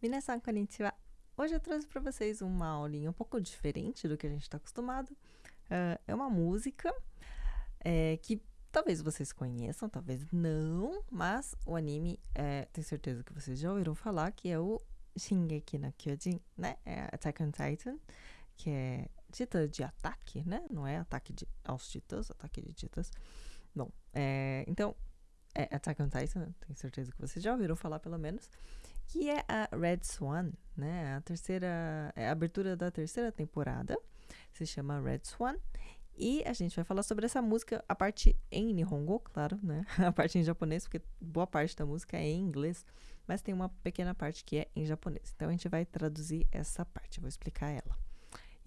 Minasan konnichiwa. Hoje eu trouxe para vocês uma aulinha um pouco diferente do que a gente está acostumado. Uh, é uma música é, que talvez vocês conheçam, talvez não, mas o anime, é, tenho certeza que vocês já ouviram falar, que é o Shingeki no Kyojin, né? É Attack on Titan, que é titã de ataque, né? Não é ataque de, aos titãs, ataque de titãs. Bom, é, então, é Attack on Titan, tenho certeza que vocês já ouviram falar pelo menos, que é a Red Swan, né? A terceira, é a abertura da terceira temporada, se chama Red Swan. E a gente vai falar sobre essa música, a parte em Nihongo, claro, né? A parte em japonês, porque boa parte da música é em inglês, mas tem uma pequena parte que é em japonês. Então a gente vai traduzir essa parte, vou explicar ela.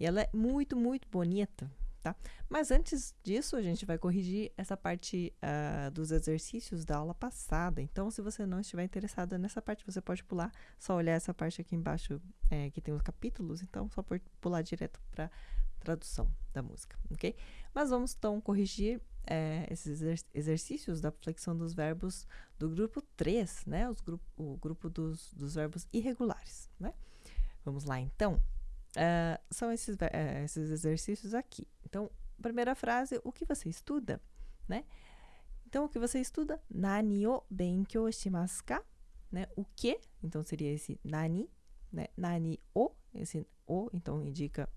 E ela é muito, muito bonita, tá? Mas antes disso, a gente vai corrigir essa parte uh, dos exercícios da aula passada. Então, se você não estiver interessada nessa parte, você pode pular, só olhar essa parte aqui embaixo é, que tem os capítulos. Então, só pular direto para tradução da música, ok? Mas vamos então corrigir é, esses exercícios da flexão dos verbos do grupo 3, né? Os grupo, o grupo dos, dos verbos irregulares, né? Vamos lá então. Uh, são esses, uh, esses exercícios aqui. Então, primeira frase, o que você estuda, né? Então, o que você estuda? Nani o benkyou shimasu ka? Né? O que? Então, seria esse nani, né? Nani o, esse o, então indica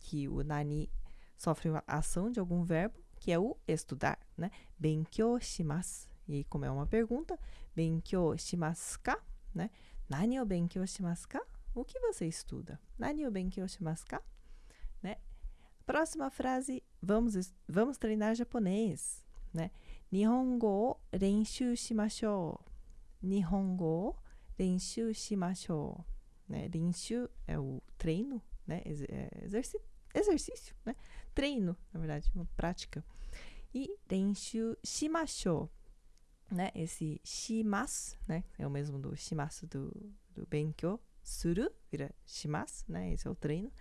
que o nani sofre uma ação de algum verbo, que é o estudar, né? Benkyou shimasu. E como é uma pergunta, benkyou shimasu ka? Né? Nani o benkyou shimasu ka? O que você estuda? Nani o benkyou shimasu? Né? Próxima frase, vamos, vamos treinar japonês, né? Nihongo o renshu shimashou. Nihongo o renshu shimashou. Né? É o treino, né? É exercício, né? Treino, na verdade, uma prática. E renshu shimashou, né? Esse shimas, né? É o mesmo do shimasu do, do benkyou, suru, vira shimasu, né? Esse é o treino.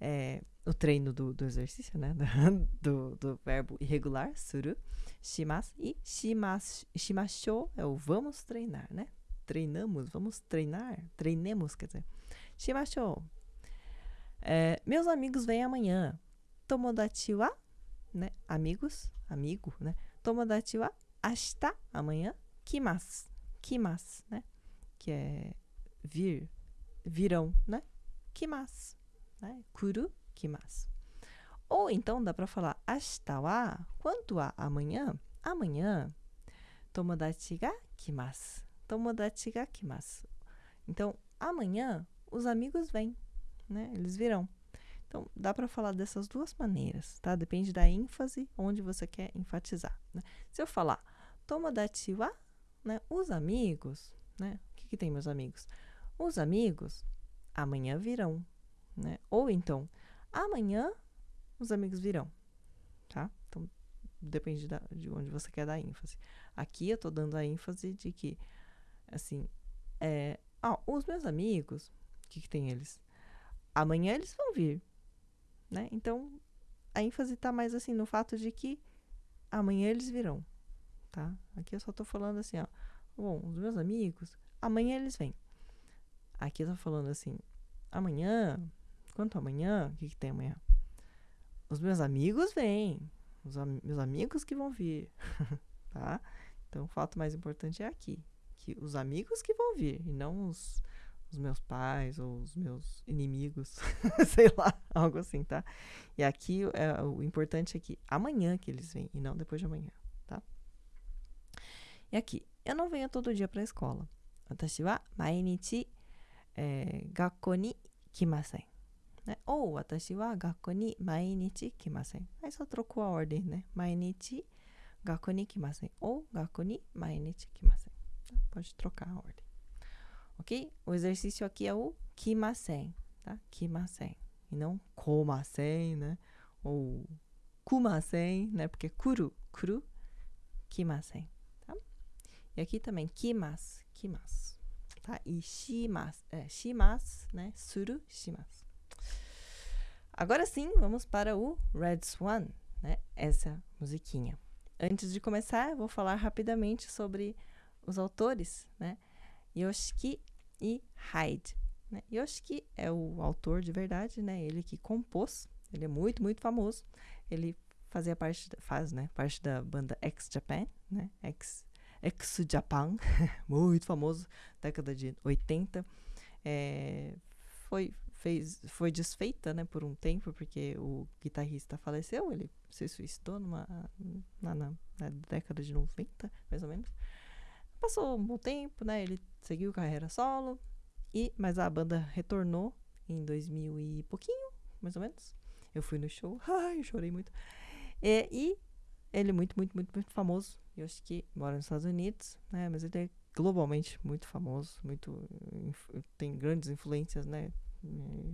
É, o treino do, do exercício, né? Do, do verbo irregular, suru, shimasu. E shimas, shimashou é o vamos treinar, né? Treinamos, vamos treinar, treinemos, quer dizer. Shimashou. É, meus amigos vêm amanhã. Tomodachi wa, né? Amigos, amigo, né? Tomodachi wa ashita, amanhã. Kimasu, kimasu, né? Que é vir, virão, né? Kimasu, né? Kuru, kimasu. Ou então dá para falar ashita wa, quanto a amanhã? Amanhã, tomodachi ga kimasu. Tomodachi ga kimasu. Então, amanhã os amigos vêm, né? Eles virão. Então, dá para falar dessas duas maneiras, tá? Depende da ênfase onde você quer enfatizar. Né? Se eu falar tomodachi wa, né? Os amigos, né? O que, que tem, meus amigos? Os amigos amanhã virão, né? Ou então, amanhã os amigos virão, tá? Então, depende da, de onde você quer dar ênfase. Aqui eu tô dando a ênfase de que, assim, é, os meus amigos, o que, que tem eles? Amanhã eles vão vir, né? Então, a ênfase tá mais assim no fato de que amanhã eles virão, tá? Aqui eu só tô falando assim, ó, bom, os meus amigos, amanhã eles vêm. Aqui tá falando assim, amanhã, quanto amanhã? O que, que tem amanhã? Os meus amigos vêm. Os am meus amigos que vão vir, tá? Então, o fato mais importante é aqui. Que os amigos que vão vir, e não os, os meus pais ou os meus inimigos, sei lá, algo assim, tá? E aqui, é, o importante é que amanhã que eles vêm, e não depois de amanhã, tá? E aqui, eu não venho todo dia pra escola. Watashi wa mainichi えー、学校に来ません。ね、ou 私は学校に毎日来ません。はい、só trocou a ordem, né? 毎日学校に来ません。ou 学校に毎日来ません。Pode trocar a ordem. Ok? O exercício aqui é o 来ません。Tá? 来ません。E não 来ません, né? Ou 来ません, né? Porque 来る、来る、来ません。Tá? E aqui também 来ます、来ます。 E shimas, é, né? Suru, shimas. Agora sim, vamos para o Red Swan, né? Essa musiquinha. Antes de começar, vou falar rapidamente sobre os autores, né? Yoshiki e Hyde. Né? Yoshiki é o autor de verdade, né? Ele que compôs, ele é muito, muito famoso. Ele fazia parte, faz, né? Parte da banda X Japan, né? X, X Japan, muito famoso, década de 80. É, foi, fez, foi desfeita, né? Por um tempo, porque o guitarrista faleceu, ele se suicidou numa, na, na, na década de 90, mais ou menos. Passou um bom tempo, né? Ele seguiu carreira solo, e, mas a banda retornou em 2000 e pouquinho, mais ou menos. Eu fui no show, ai, chorei muito. É, e ele é muito, muito, muito, muito famoso. Eu acho que mora nos Estados Unidos, né? Mas ele é globalmente muito famoso, muito tem grandes influências, né?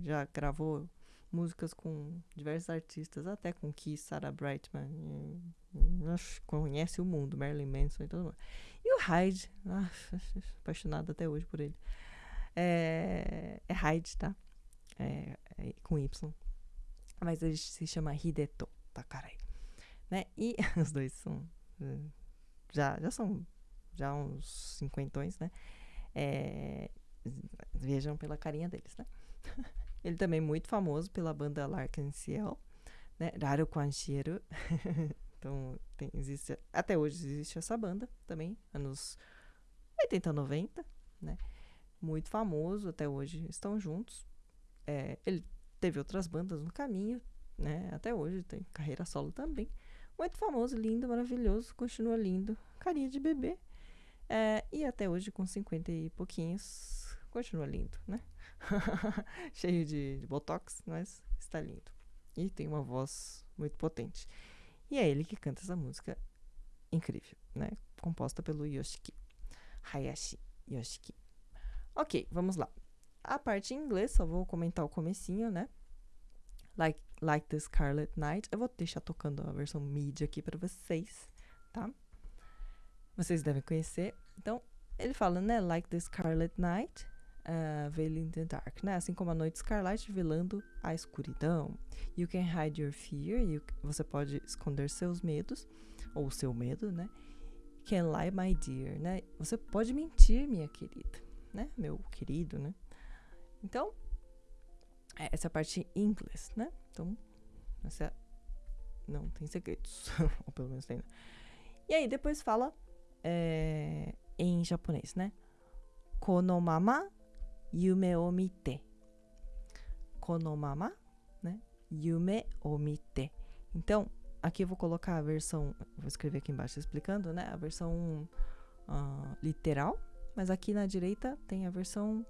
Já gravou músicas com diversos artistas, até com Kiss, Sarah Brightman, e, conhece o mundo, Marilyn Manson e todo mundo. E o Hyde, ah, apaixonado até hoje por ele. É, é Hyde, tá? É, é, com Y. Mas ele se chama Hideto Takarai. Né? E os dois são. Já, já são já uns cinquentões, né? É, vejam pela carinha deles, né? Ele também é muito famoso pela banda Larkin Ciel, né? Raro Quancheiro. então, tem, existe, até hoje existe essa banda também, anos 80, 90, né? muito famoso, até hoje estão juntos. É, ele teve outras bandas no caminho, né? Até hoje tem carreira solo também. Muito famoso, lindo, maravilhoso, continua lindo, carinha de bebê. É, e até hoje, com 50 e pouquinhos, continua lindo, né? Cheio de, de botox, mas está lindo. E tem uma voz muito potente. E é ele que canta essa música incrível, né? Composta pelo Yoshiki. Hayashi Yoshiki. Ok, vamos lá. A parte em inglês, só vou comentar o comecinho, né? Like, like the Scarlet Night. Eu vou deixar tocando a versão mídia aqui para vocês, tá? Vocês devem conhecer. Então, ele fala, né? Like the Scarlet Night, uh, veiling the dark, né? Assim como a noite escarlate velando a escuridão. You can hide your fear. You, você pode esconder seus medos, ou seu medo, né? Can lie, my dear, né? Você pode mentir, minha querida né? Meu querido, né? Então, essa parte em inglês, né? Então, essa não tem segredos, ou pelo menos tem. Né? E aí depois fala é, em japonês, né? Konomama yume o mite. Konomama, né? Yume o mite. Então, aqui eu vou colocar a versão, vou escrever aqui embaixo explicando, né? A versão uh, literal, mas aqui na direita tem a versão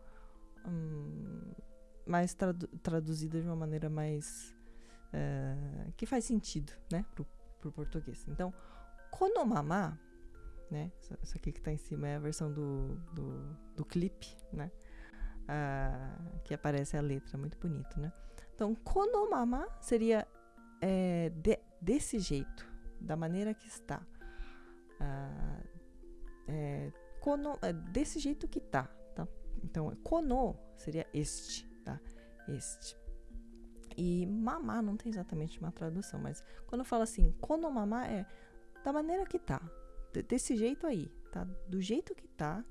hum, mais tradu traduzida de uma maneira mais. Uh, que faz sentido, né, pro, pro português. Então, Konomama, né, essa aqui que tá em cima é a versão do, do, do clipe, né, uh, que aparece a letra, muito bonito, né. Então, Konomama seria é, de, desse jeito, da maneira que está. Uh, é, kono, é desse jeito que tá, tá? Então, kono seria este, tá? Este. E mamá não tem exatamente uma tradução, mas quando eu falo assim, kono mamá é da maneira que tá, desse jeito aí, tá? Do jeito que tá.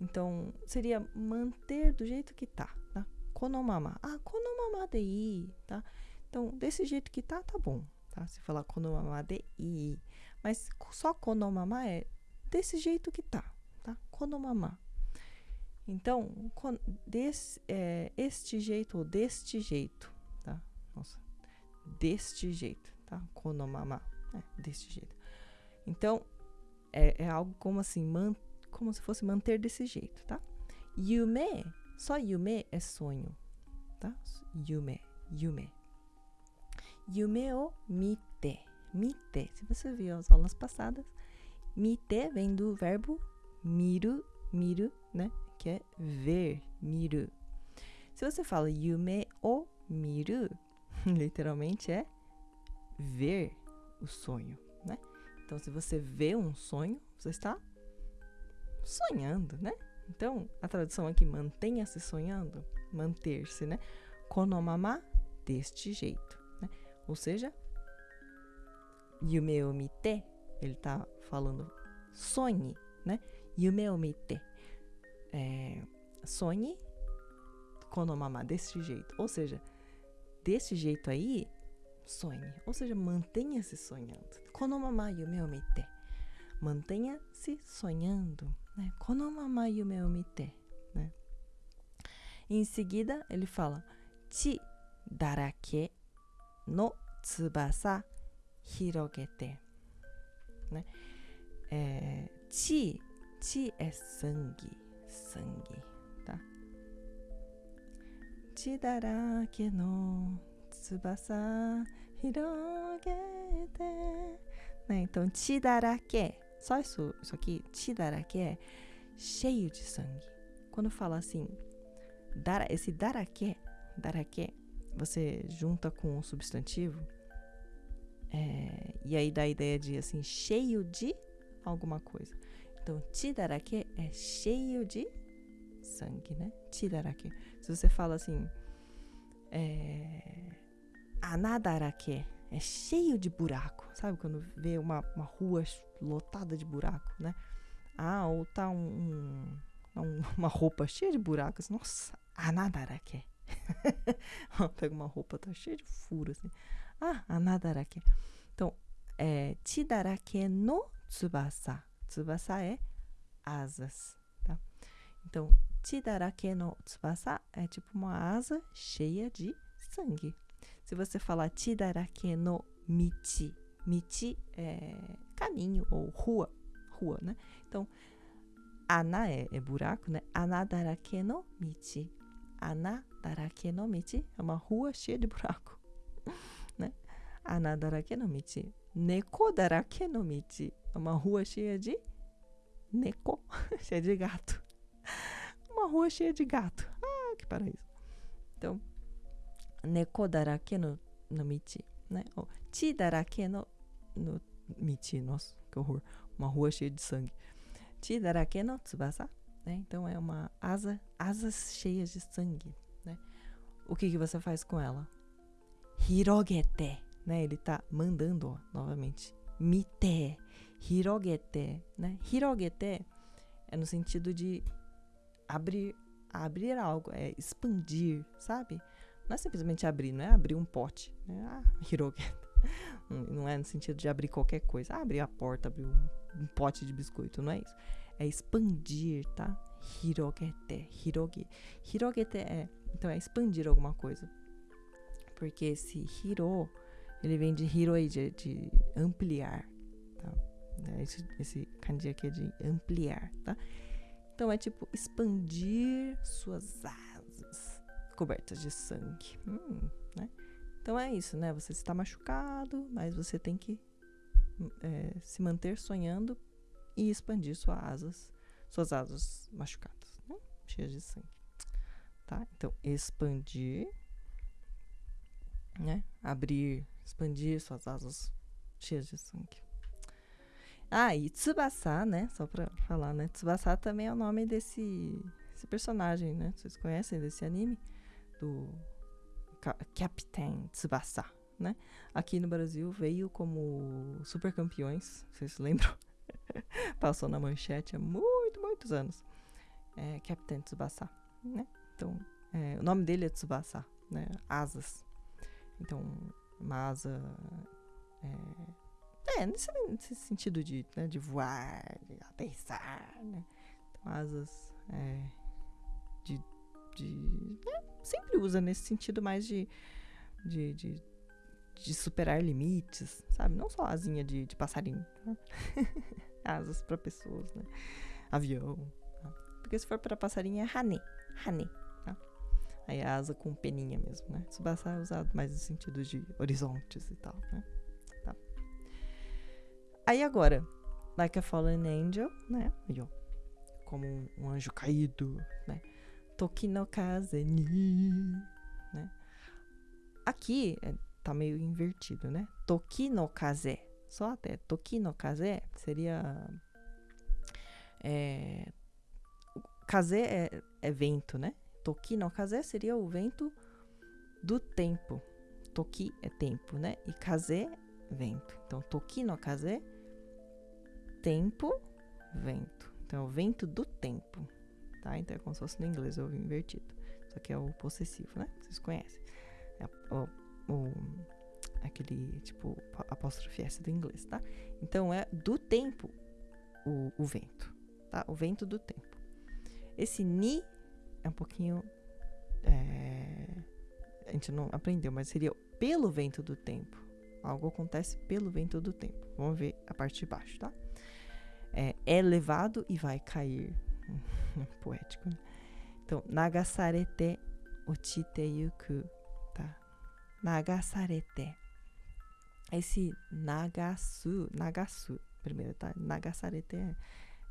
Então, seria manter do jeito que tá, tá? Kono mamá. Ah, kono mamá de i, tá? Então, desse jeito que tá, tá bom, tá? Se falar kono mamá de i. Mas só kono mamá é desse jeito que tá, tá? Konomama. Então, desse, é, este jeito ou deste jeito, tá? Nossa, deste jeito, tá? Konomama, é, deste jeito. Então, é, é algo como assim, man, como se fosse manter desse jeito, tá? Yume, só yume é sonho, tá? Yume, yume. Yume o mite, mite. Se você viu as aulas passadas, mite vem do verbo miru, miru, né? Que é ver, miru. Se você fala yume o miru, literalmente é ver o sonho, né? Então, se você vê um sonho, você está sonhando, né? Então, a tradução aqui mantenha-se sonhando, manter-se, né? Konomama deste jeito, né? Ou seja, yume o mite, ele está falando sonhe, né? Yume o mite. É, sonhe konomama, desse jeito. Ou seja, desse jeito aí, sonhe. Ou seja, mantenha-se sonhando. Konomama yume o mite. Mantenha-se sonhando. Né? Konomama yume o mite. Né? Em seguida, ele fala chi darake no tsubasa hirogete. Né? É, chi é sangue, sangue, tá? Chi darake no tsubasa hirogete. Né? Então, chi darake, só isso, isso aqui, chi darake é cheio de sangue. Quando fala assim, dar, esse darake, darake, você junta com um substantivo, é, e aí dá a ideia de assim, cheio de alguma coisa. Então, chidarake é cheio de sangue, né? Chidarake. Se você fala assim, é, anadarake é cheio de buraco, sabe? Quando vê uma, uma rua lotada de buraco, né? Ah, ou tá um, um, uma roupa cheia de buracos. Nossa, anadarake. Pega uma roupa, tá cheia de furos, assim. Ah, anadarake. Então, é no tsubasa. Tsubasa é asas, tá? Então, chidarake no tsubasa é tipo uma asa cheia de sangue. Se você falar chidarake no michi, michi é caminho ou rua, rua, né? Então, ana é, é buraco, né? Anadarake no michi. Anadarake no michi é uma rua cheia de buraco, né? Anadarake no michi. Neko darake no michi uma rua cheia de neko, cheia de gato. Uma rua cheia de gato. Ah, que paraíso. Então, neko darake no, no michi, né? Ou chi darake no, no michi. Nossa, que horror. Uma rua cheia de sangue. Chi darake no tsubasa, né? Então, é uma asa, asas cheias de sangue, né? O que, que você faz com ela? Hirogete, né? Ele tá mandando, ó, novamente. Mite, hirogete, né? Hirogete é no sentido de abrir, abrir algo, é expandir, sabe? Não é simplesmente abrir, não é abrir um pote, né? Ah, hirogete. Não é no sentido de abrir qualquer coisa, ah, abrir a porta, abrir um, um pote de biscoito, não é isso. É expandir, tá? Hirogete, hiroge. Hirogete é, então é expandir alguma coisa. Porque esse hiro, ele vem de hiroi, de, de ampliar, tá? Esse, esse kanji aqui é de ampliar, tá? Então é tipo expandir suas asas cobertas de sangue, hum, né? Então é isso, né? Você está machucado, mas você tem que é, se manter sonhando e expandir suas asas, suas asas machucadas, né? cheias de sangue, tá? Então expandir, né? Abrir, expandir suas asas cheias de sangue. Ah, e Tsubasa, né? Só pra falar, né? Tsubasa também é o nome desse, desse personagem, né? Vocês conhecem desse anime? Do Captain Tsubasa, né? Aqui no Brasil veio como Super Campeões, vocês lembram? Passou na manchete há muito, muitos anos. É Captain Tsubasa, né? Então, é, o nome dele é Tsubasa, né? Asas. Então, uma asa... É, é, nesse, nesse sentido de, né, de voar, de aterrissar, né? Asas é, de. de né? Sempre usa nesse sentido mais de, de, de, de superar limites, sabe? Não só asinha de, de passarinho. Né? asas para pessoas, né? Avião. Tá? Porque se for para passarinho é. Hane. Tá? Aí é asa com peninha mesmo, né? Tsubasa é usado mais no sentido de horizontes e tal, né? Aí agora, Like a Fallen Angel, né? Aí, ó, como um, um anjo caído, né? Toki no kaze ni, né? Aqui é, tá meio invertido, né? Toki no kaze. Só até Toki no kaze seria é, kaze é, é vento, né? Toki no kaze seria o vento do tempo. Toki é tempo, né? E kaze vento. Então, Toki no kaze tempo, vento. Então, é o vento do tempo, tá? Então é como se fosse no inglês ou invertido. Só que é o possessivo, né? Vocês conhecem. É o, o, aquele, tipo, apóstrofe S do inglês, tá? Então é do tempo o, o vento, tá? O vento do tempo. Esse ni é um pouquinho. É, a gente não aprendeu, mas seria pelo vento do tempo. Algo acontece pelo vento do tempo. Vamos ver a parte de baixo, tá? É, é levado e vai cair. Poético, né? Então, nagasarete ochite yuku, tá? Nagasarete. Esse nagasu, nagasu, primeiro, tá? Nagasarete é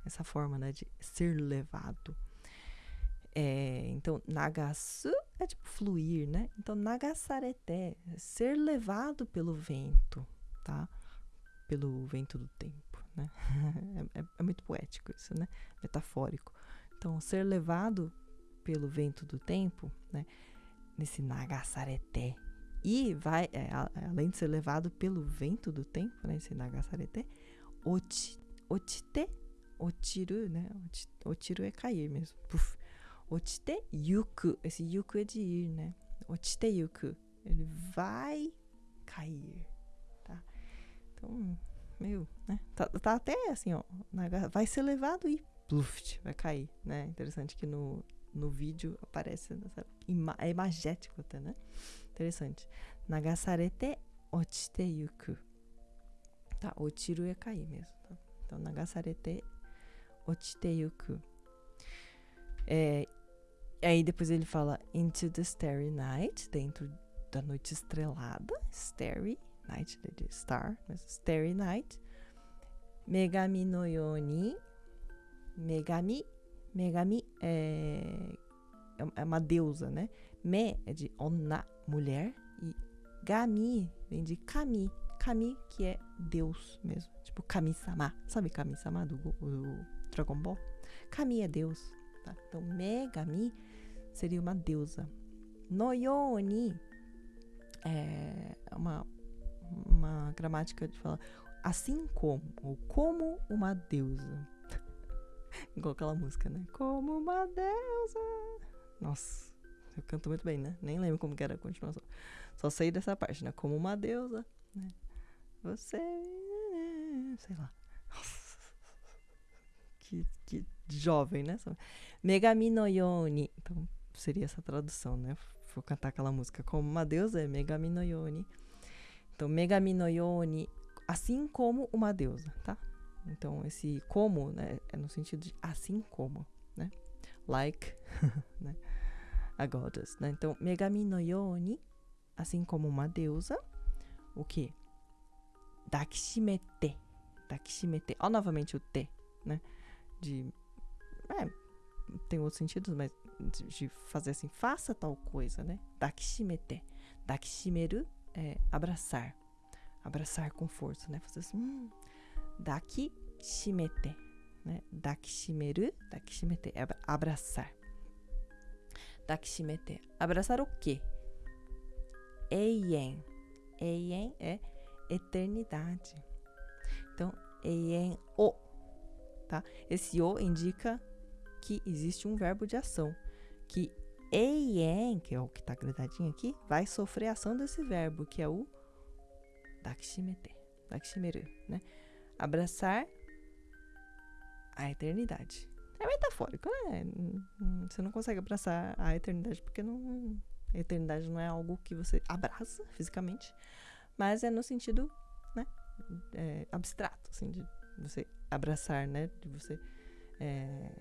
essa forma, né, de ser levado. É, então, nagasu é tipo fluir, né? Então, nagasarete, é ser levado pelo vento, tá? Pelo vento do tempo, né? é, é, é, muito poético isso, né? Metafórico. Então, ser levado pelo vento do tempo, né? Nesse nagasarete. E vai, é, além de ser levado pelo vento do tempo, né? Esse nagasarete, oti, otite, otiru, né? Otiru é cair mesmo. Puf Ochite yuku. Esse yuku é de ir, né? Ochite yuku. Ele vai cair, tá? Então, meio, né? Tá, tá até assim, ó. Vai ser levado e pluft, vai cair, né? Interessante que no, no vídeo aparece nessa ima, é imagético até, né? Interessante. Nagasarete ochite yuku. Tá, otiru é cair mesmo, tá? Então, nagasarete ochite yuku. É, Aí depois ele fala Into the Starry Night, dentro da noite estrelada. Starry Night, de star, mas Starry Night. Megami no Yoni. Megami. Megami é, é uma deusa, né? Me é de onna, mulher. E Gami vem de Kami. Kami, que é Deus mesmo. Tipo Kami-sama. Sabe Kami-sama do, do Dragon Ball? Kami é Deus. Tá? Então, Megami seria uma deusa. Noyoni é uma, uma gramática de falar assim como, ou como uma deusa. Igual aquela música, né? Como uma deusa. Nossa, eu canto muito bem, né? Nem lembro como que era a continuação. Só sei dessa parte, né? Como uma deusa, né? Você. Sei lá. Que, que jovem, né? Megami no Yoni. Então, seria essa tradução, né? Vou cantar aquela música como uma deusa é Megami no Yoni. Então, Megami no Yoni, assim como uma deusa, tá? Então, esse como, né, é no sentido de assim como, né? Like, né? A goddess, né? Então, Megami no Yoni, assim como uma deusa, o que? Dakishimete. Dakishimete. Ó, novamente o T, né? De. É, tem outros sentidos, mas de fazer assim, faça tal coisa, né? Dakishimete. Dakishimeru é abraçar. Abraçar com força, né? Fazer assim, hum, dakishimete, né? Dakishimeru, dakishimete é abraçar. Dakishimete. Abraçar o quê? Eien. Eien é eternidade. Então, eien o, tá? Esse o indica que existe um verbo de ação que eien, que é o que está grudadinho aqui, vai sofrer a ação desse verbo, que é o dakishimete, dakishimeru, né? Abraçar a eternidade. É metafórico, né? Você não consegue abraçar a eternidade porque não, a eternidade não é algo que você abraça fisicamente, mas é no sentido, né, é, abstrato, assim, de você abraçar, né, de você é,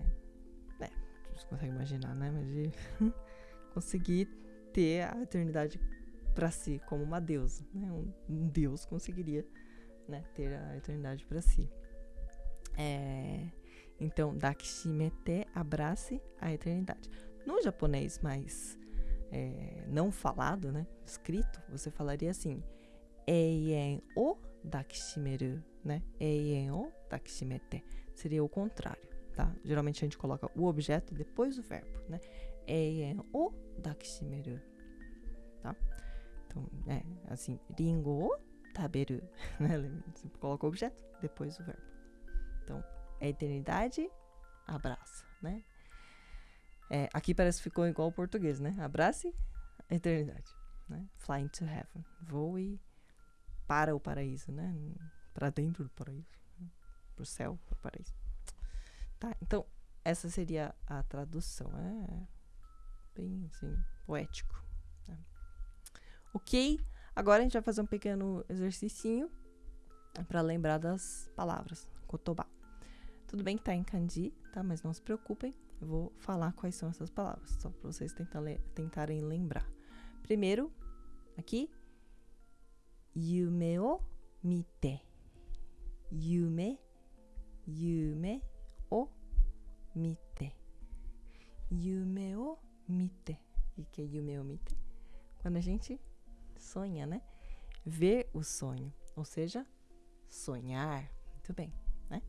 você consegue imaginar, né? Mas de conseguir ter a eternidade para si como uma deusa, né? Um, um deus conseguiria, né? Ter a eternidade para si. É, então, Dakishimete, abrace a eternidade. No japonês mais é, não falado, né? Escrito, você falaria assim: Eien o dakishimeru, né? Eien o dakishimete. Seria o contrário tá? Geralmente a gente coloca o objeto depois do verbo, né? Eien o dakishimeru, tá? Então, é assim, ringo o taberu, né? Você coloca o objeto depois do verbo. Então, a eternidade abraça, né? É, aqui parece que ficou igual o português, né? Abrace eternidade. Né? Flying to heaven. Voe para o paraíso, né? Para dentro do paraíso. Né? Para o céu, para o paraíso. Tá, então, essa seria a tradução. É bem, assim, poético. Né? Ok, agora a gente vai fazer um pequeno exercício para lembrar das palavras. Kotoba. Tudo bem que tá em kanji, tá? Mas não se preocupem, eu vou falar quais são essas palavras, só para vocês tentarem lembrar. Primeiro, aqui, yume o mite. Yume, yume mite. Yume o mite. O que é yume o mite? Quando a gente sonha, né? Ver o sonho, ou seja, sonhar. Muito bem, né?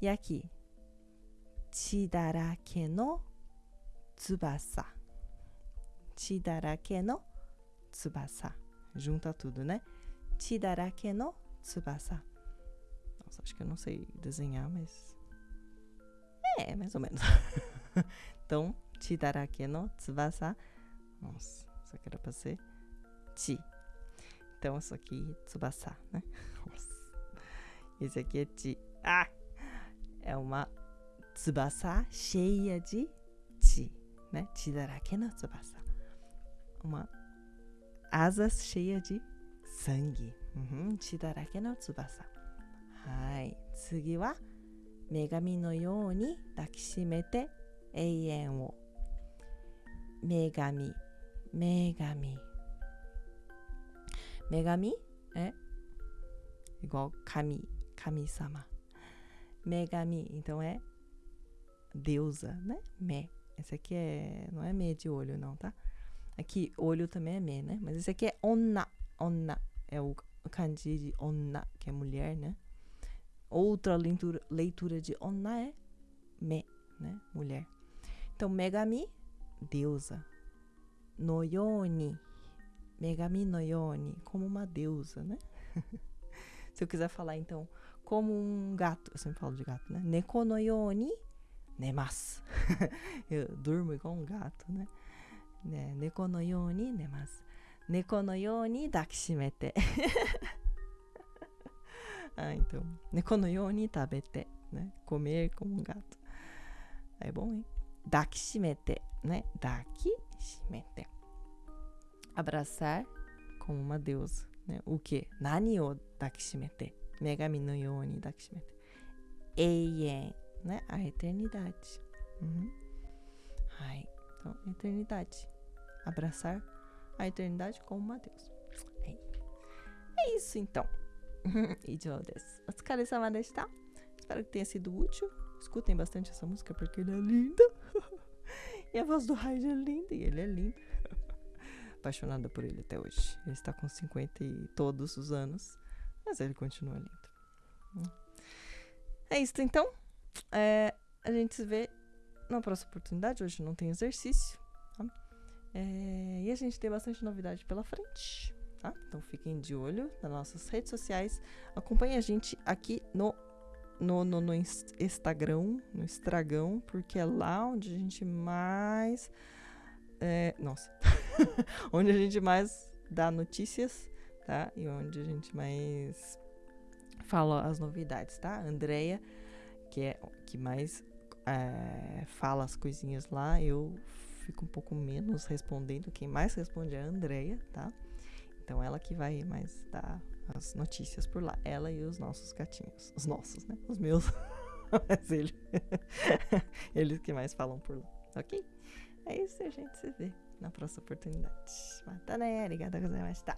E aqui, chidarake no tsubasa. Chidarake no tsubasa. Junta tudo, né? Chidarake no tsubasa. Nossa, acho que eu não sei desenhar, mas. É, mais ou menos. então, chidarake no tsubasa. Nossa, isso aqui era pra ser chi. Então, isso aqui, tsubasa, né? Nossa. Esse aqui é chi. Ah! é uma tsubasa cheia de chi, né? Chi darake no tsubasa. Uma asas cheia de sangue. Uhum, chi darake no tsubasa. Hai. Tsugi wa megami no you ni dakishimete eien wo. Megami. Megami. Megami é igual kami, kami-sama. Megami, então é deusa, né? Me. Esse aqui é, não é me de olho não, tá? Aqui olho também é me, né? Mas esse aqui é onna, onna é o kanji de onna, que é mulher, né? Outra leitura, leitura de onna é me, né? Mulher. Então megami, deusa. No yoni, megami no yoni, como uma deusa, né? Se eu quiser falar então como um gato. Eu sempre falo de gato, né? Neko no yoni nemasu. eu durmo igual um gato, né? né? Neko no yoni nemasu. Neko no yoni dakishimete. ah, então, nekonoyoni tabete, né? Comer como um gato. É bom, hein? Dakishimete, né? Dakishimete. Abraçar como uma deusa, né? O quê? Nani o dakishimete. Megami no yoni dakishimete. Eien, né? A eternidade. Uhum. Ai, então, eternidade. Abraçar a eternidade como uma deusa. É isso então. Idiô desu. Otsukaresama deshita. Espero que tenha sido útil. Escutem bastante essa música porque ele é linda. e a voz do Raid é linda e ele é lindo. Apaixonada por ele até hoje. Ele está com 50 e todos os anos. Mas ele continua lindo. É isso, então. É, a gente se vê na próxima oportunidade. Hoje não tem exercício. Tá? É, e a gente tem bastante novidade pela frente. Tá? Então fiquem de olho nas nossas redes sociais. Acompanhe a gente aqui no, no, no, no Instagram, no Estragão, porque é lá onde a gente mais. É, nossa. onde a gente mais dá notícias tá? E onde a gente mais fala as novidades, tá? A Andrea, que é que mais é, fala as coisinhas lá, eu fico um pouco menos respondendo. Quem mais responde é a Andrea, tá? Então ela que vai mais dar as notícias por lá. Ela e os nossos gatinhos. Os nossos, né? Os meus. Mas ele. Eles que mais falam por lá. Ok? É isso, a gente se vê na próxima oportunidade. Mata né? Arigatou gozaimashita.